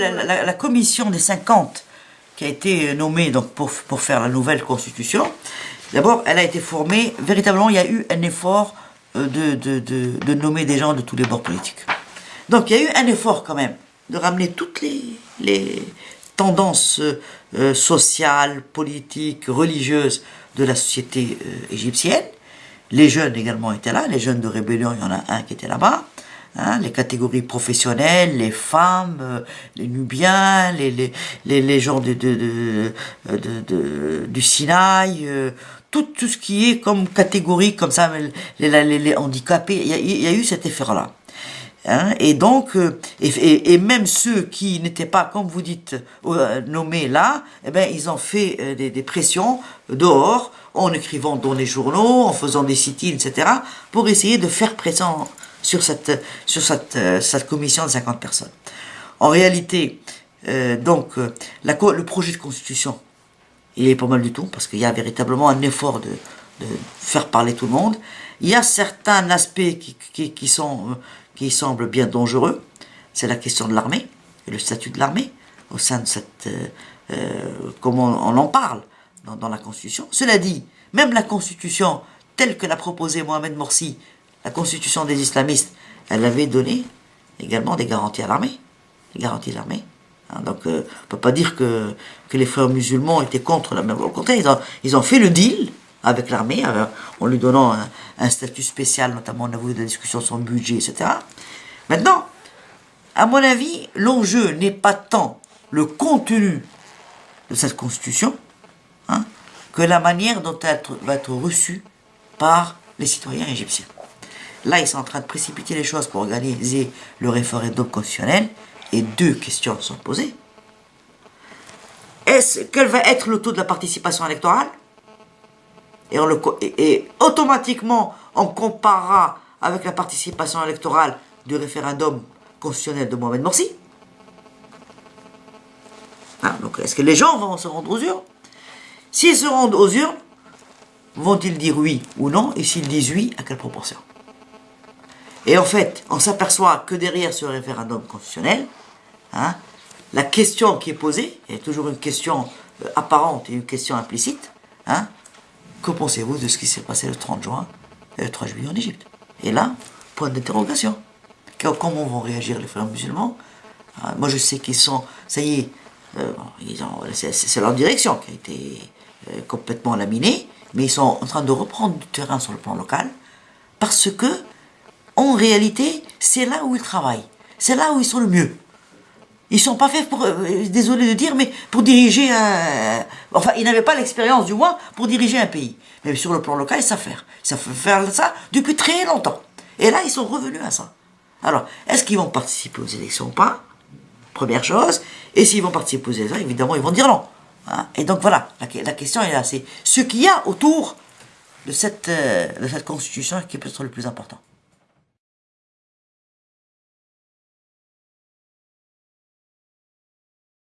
La, commission des 50 qui a été nommée donc, pour, pour faire la nouvelle constitution, d'abord, elle a été formée, véritablement, il y a eu un effort euh, de, de, de, nommer des gens de tous les bords politiques. Donc, il y a eu un effort quand même de ramener toutes les, les tendances euh, sociales, politiques, religieuses de la société euh, égyptienne. Les jeunes également étaient là, les jeunes de rébellion, il y en a un qui était là-bas. Hein, les catégories professionnelles, les femmes, euh, les Nubiens, les, les, les, les gens de, de, de, du Sinaï, euh, tout, tout ce qui est comme catégorie, comme ça, les, les, handicapés, il y, a, eu cet effet-là. Hein, et donc, euh, et, et, même ceux qui n'étaient pas, comme vous dites, nommés là, eh ben, ils ont fait des, des, pressions dehors, en écrivant dans les journaux, en faisant des sit-ins, etc., pour essayer de faire pression sur cette, sur cette, euh, cette commission de 50 personnes. En réalité, euh, donc, euh, le projet de constitution, il est pas mal du tout, parce qu'il y a véritablement un effort de, de, faire parler tout le monde. Il y a certains aspects qui, qui, qui, sont, qui semblent bien dangereux. C'est la question de l'armée, et le statut de l'armée, au sein de cette... comment on en parle dans, dans la Constitution. Cela dit, même la Constitution, telle que l'a proposée Mohamed Morsi, la constitution des islamistes, elle avait donné également des garanties à l'armée. Des garanties à l'armée. Hein, donc, euh, on ne peut pas dire que, les frères musulmans étaient contre la même. Au contraire, ils ont, fait le deal avec l'armée, en lui donnant un, statut spécial, notamment au niveau de la discussion sur le budget, etc. Maintenant, à mon avis, l'enjeu n'est pas tant le contenu de cette constitution, hein, que la manière dont elle va être reçue par les citoyens égyptiens. Là, ils sont en train de précipiter les choses pour organiser le référendum constitutionnel. Et deux questions sont posées. Est-ce quel va être le taux de la participation électorale? Et, automatiquement, on comparera avec la participation électorale du référendum constitutionnel de Mohamed Morsi. Hein, donc, est-ce que les gens vont se rendre aux urnes? S'ils se rendent aux urnes, vont-ils dire oui ou non? Et s'ils disent oui, à quelle proportion? Et en fait, on s'aperçoit que derrière ce référendum constitutionnel, hein, la question qui est posée est toujours une question euh, apparente et une question implicite. Hein, que pensez-vous de ce qui s'est passé le 30 juin et le 3 juillet en Égypte? Et là, point d'interrogation. Comment vont réagir les frères musulmans? Hein, Moi, je sais qu'ils sont, ça y est, euh, c'est leur direction qui a été euh, complètement laminée, mais ils sont en train de reprendre du terrain sur le plan local parce que en réalité, c'est là où ils travaillent. C'est là où ils sont le mieux. Ils sont pas faits pour, euh, désolé de dire, mais pour diriger un... Enfin, ils n'avaient pas l'expérience, du moins, pour diriger un pays. Mais sur le plan local, ils savent faire. Ils savent faire ça depuis très longtemps. Et là, ils sont revenus à ça. Alors, est-ce qu'ils vont participer aux élections ou pas? Première chose. Et s'ils vont participer aux élections, évidemment, ils vont dire non. Hein? Et donc, voilà, la, question est là. C'est ce qu'il y a autour de cette, euh, de cette constitution qui peut être le plus important.